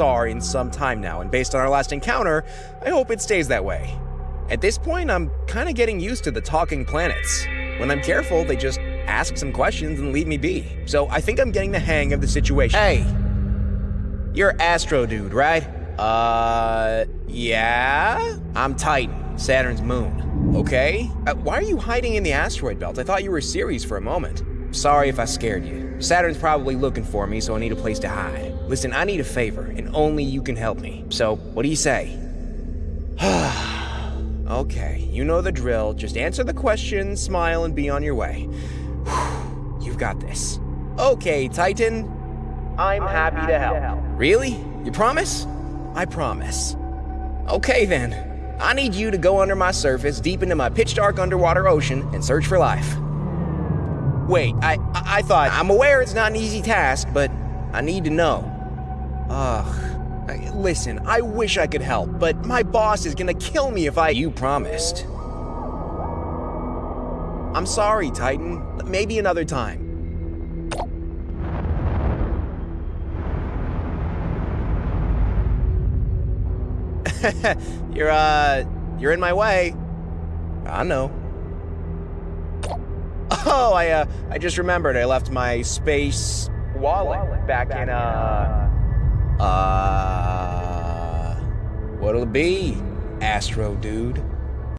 are in some time now, and based on our last encounter, I hope it stays that way. At this point, I'm kinda getting used to the talking planets. When I'm careful, they just ask some questions and leave me be. So I think I'm getting the hang of the situation. Hey! You're Astro Dude, right? Uh, yeah? I'm Titan, Saturn's moon. Okay? Uh, why are you hiding in the asteroid belt? I thought you were Ceres for a moment. Sorry if I scared you. Saturn's probably looking for me, so I need a place to hide. Listen, I need a favor, and only you can help me. So, what do you say? okay, you know the drill. Just answer the question, smile, and be on your way. You've got this. Okay, Titan. I'm, happy, to help. Really? You promise? I promise. Okay then. I need you to go under my surface, deep into my pitch dark underwater ocean, and search for life. Wait, I, I, I thought, I'm aware it's not an easy task, but I need to know. Ugh. I- Listen, I wish I could help, but my boss is gonna kill me if I. You promised. I'm sorry, Titan. Maybe another time. you're, uh, you're in my way. I know. Oh, I, uh, I just remembered I left my space wallet back in, uh, uh, what'll it be, Astro Dude?